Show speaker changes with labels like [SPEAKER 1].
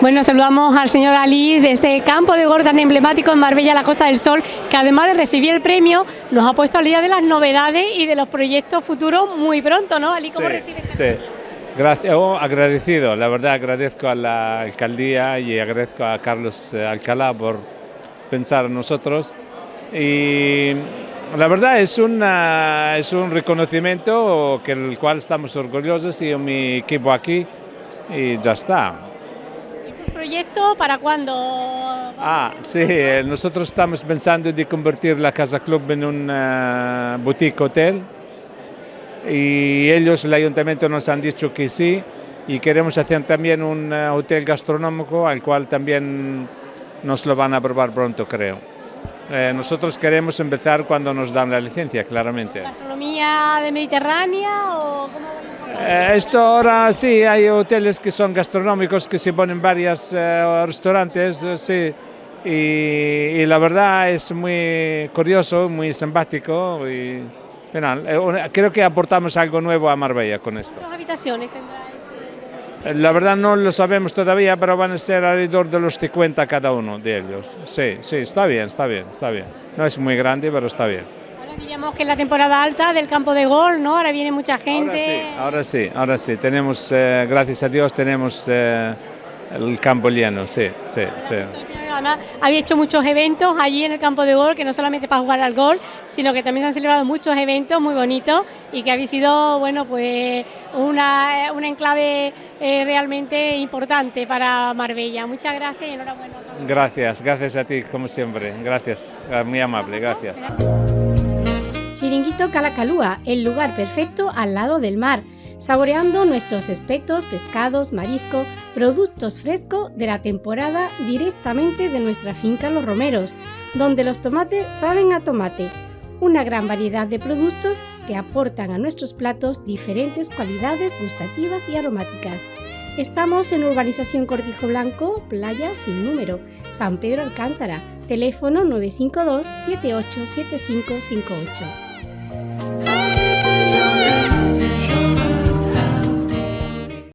[SPEAKER 1] Bueno, saludamos al señor Ali de este campo de gol tan emblemático en Marbella, la Costa del Sol, que además de recibir el premio, nos ha puesto al día de las novedades y de los proyectos futuros muy pronto, ¿no? Ali, ¿cómo
[SPEAKER 2] sí,
[SPEAKER 1] recibes?
[SPEAKER 2] Sí, Gracias, oh, agradecido, la verdad agradezco a la alcaldía y agradezco a Carlos eh, Alcalá por pensar en nosotros y la verdad es, una, es un reconocimiento que el cual estamos orgullosos y mi equipo aquí y ya está.
[SPEAKER 1] ¿Esos proyectos para cuándo?
[SPEAKER 2] Ah, sí, eh, nosotros estamos pensando de convertir la Casa Club en un uh, boutique hotel y ellos, el ayuntamiento, nos han dicho que sí y queremos hacer también un uh, hotel gastronómico al cual también nos lo van a aprobar pronto, creo. Eh, nosotros queremos empezar cuando nos dan la licencia, claramente.
[SPEAKER 1] ¿Gastronomía de Mediterránea o
[SPEAKER 2] eh, esto ahora sí, hay hoteles que son gastronómicos que se ponen varios eh, restaurantes, eh, sí, y, y, la verdad es muy curioso, muy simpático y final, eh, creo que aportamos algo nuevo a Marbella con esto.
[SPEAKER 1] ¿Cuántas habitaciones tendrá este?
[SPEAKER 2] La verdad no lo sabemos todavía, pero van a ser alrededor de los 50 cada uno de ellos. Sí, sí, está bien, está bien, está bien. No es muy grande, pero está bien.
[SPEAKER 1] Diríamos que es la temporada alta del campo de gol, ¿no? Ahora viene mucha gente.
[SPEAKER 2] Ahora sí, ahora sí, ahora sí. Tenemos, eh, gracias a Dios, tenemos eh, el campo lleno, sí, sí, sí.
[SPEAKER 1] Además, había hecho muchos eventos allí en el campo de gol, que no solamente para jugar al gol, sino que también se han celebrado muchos eventos muy bonitos y que había sido, bueno, pues una, una enclave eh, realmente importante para Marbella. Muchas gracias y enhorabuena.
[SPEAKER 2] Gracias, gracias a ti, como siempre. Gracias, muy amable, gracias.
[SPEAKER 3] Chiringuito Calacalúa, el lugar perfecto al lado del mar saboreando nuestros espetos, pescados, marisco, productos frescos de la temporada directamente de nuestra finca Los Romeros, donde los tomates saben a tomate. Una gran variedad de productos que aportan a nuestros platos diferentes cualidades gustativas y aromáticas. Estamos en Urbanización Cortijo Blanco, Playa sin número, San Pedro Alcántara, teléfono 952 787558.